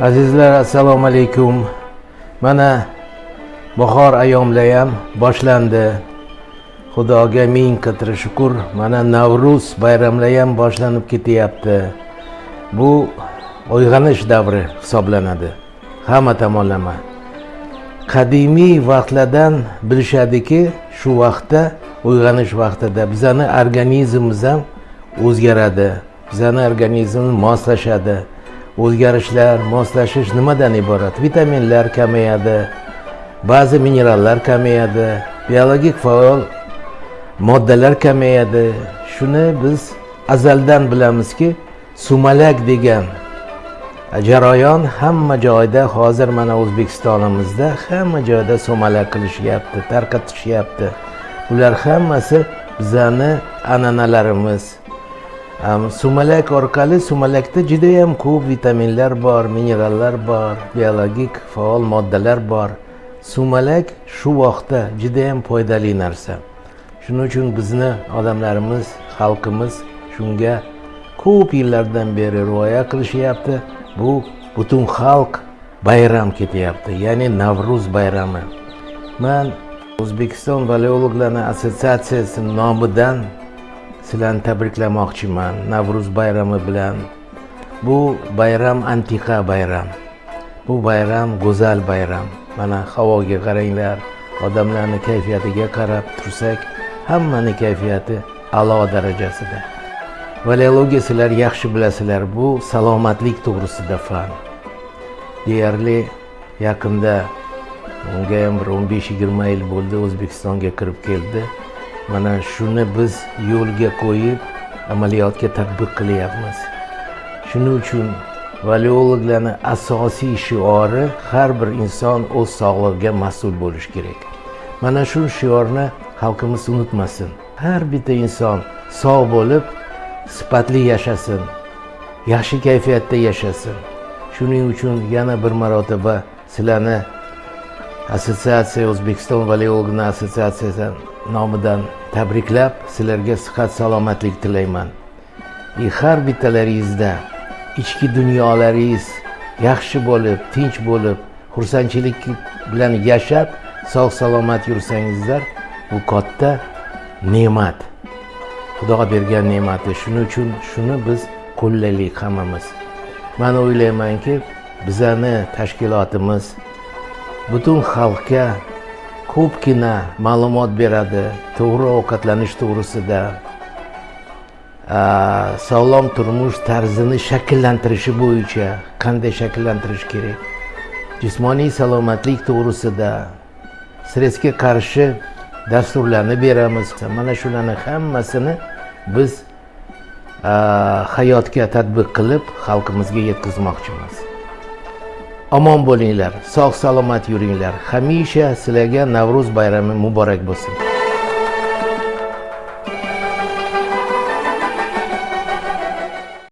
azizlar assalomu alaykum. Mana bahor ayyomlar ham boshlandi. Xudoga ming qatri shukur. Mana navruz bayramlari ham boshlanib ketyapti. Bu uyg'onish davri hisoblanadi. Hamma tomonlama. Qadimiy vaqtlardan bilishadiki shu vaqtda uyg'onish vaqtida bizani organizmimiz ham o'zgaradi. Bizani organizmimiz moslashadi. O'zgarishlar moslashish nimadan iborat? Vitaminlar kamayadi ba'zi minerallar kamayadi biologik faol moddalar kamayadi. Shuni biz azaldan bilamizki sumalak degan jarayon hamma joyda hozir mana o'zbekistonimizda hamma joyda sumalak qilishyapti tarqatishyapti. Bular hammasi bizani an'analarimiz sumalak orqali sumalakda judayam ko'p vitaminlar bor minerallar bor biologik faol moddalar bor. Sumalak shu vaqtda judayam foydali narsa. Shuning uchun bizni odamlarimiz xalqimiz shunga ko'p yillardan beri rioya qilishyapti. Bu butun xalq bayram ketyapti ya'ni navruz bayrami. Man o'zbekiston valeologlarni assotsiatsiyasi nomidan sizlarni tabriklamoqchiman navruz bayrami bilan. Bu bayram antiqa bayram. Bu bayram go'zal bayram. Mana havoga qaranglar odamlarni kayfiyatiga qarab tursak hammani kayfiyati a'lo darajasida. Valeologiya sizlar yaxshi bilasizlar bu salomatlik to'g'risida fan. Deyarli yaqinda unga ham bir o'n besh yigirma yil bo'ldi o'zbekistonga kirib keldi. Mana shuni biz yo'lga qo'yib amaliyotga tadbiq qilyapmiz. Shuning uchun valeologlarni asosiy shiori har bir inson o'z sog'lig'iga mas'ul bo'lishi kerak. Mana shu shiorni xalqimiz unutmasin. Har bitta inson sog' bo'lib sifatli yashasin yaxshi kayfiyatda yashasin. Shuning uchun yana bir marotaba sizlarni assotsiatsiya o'zbekiston valeologlar assotsiatsiyasi nomidan tabriklab sizlarga sihat salomatlik tilayman. И har bittalaringizda ichki dunyolaringiz yaxshi bo'lib tinch bo'lib xursandchilik bilan yashab sog' salomat yursangizlar bu katta ne'mat. Xudo bergan ne'mati. Shuning uchun shuni biz qo'llaylik hammamiz. Man o'ylaymanki bizani tashkilotimiz butun xalqqa ko'pgina ma'lumot beradi to'g'ri ovqatlanish to'g'risida. Sog'lom turmush tarzini shakllantirishi bo'yicha qanday shakllantirish kerak? Jismoniy salomatlik to'g'risida stressga qarshi dasturlarni beramiz. Mana shularni hammasini biz hayotga tadbiq qilib xalqimizga yetkazmoqchimiz. Omon bo'linglar sog' salomat yuringlar. Hamisha sizlarga navruz bayrami muborak bo'lsin.